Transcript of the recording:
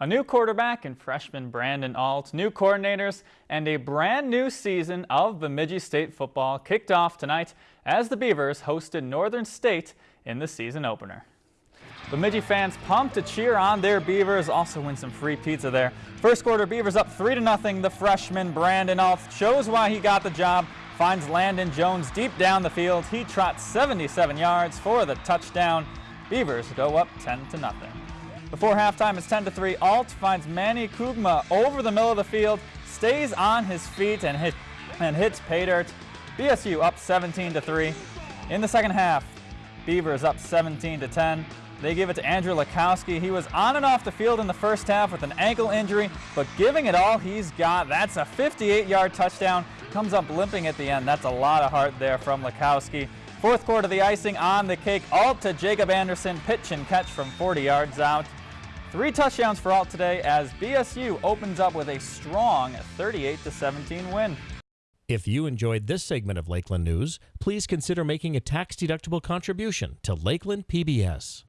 A new quarterback and freshman Brandon Alt, new coordinators, and a brand new season of Bemidji State football kicked off tonight as the Beavers hosted Northern State in the season opener. Bemidji fans pumped to cheer on their Beavers, also win some free pizza there. First quarter Beavers up 3 to nothing. The freshman Brandon Alt shows why he got the job, finds Landon Jones deep down the field. He trots 77 yards for the touchdown. Beavers go up 10 to nothing. Before halftime, it's 10 to 3. Alt finds Manny Kugma over the middle of the field, stays on his feet and, hit, and hits pay dirt. BSU up 17 to 3. In the second half, Beavers up 17 to 10. They give it to Andrew Lakowski. He was on and off the field in the first half with an ankle injury, but giving it all he's got. That's a 58-yard touchdown. Comes up limping at the end. That's a lot of heart there from Lakowski. Fourth quarter, the icing on the cake. Alt to Jacob Anderson, pitch and catch from 40 yards out. Three touchdowns for Alt today as BSU opens up with a strong 38-17 win. If you enjoyed this segment of Lakeland News, please consider making a tax-deductible contribution to Lakeland PBS.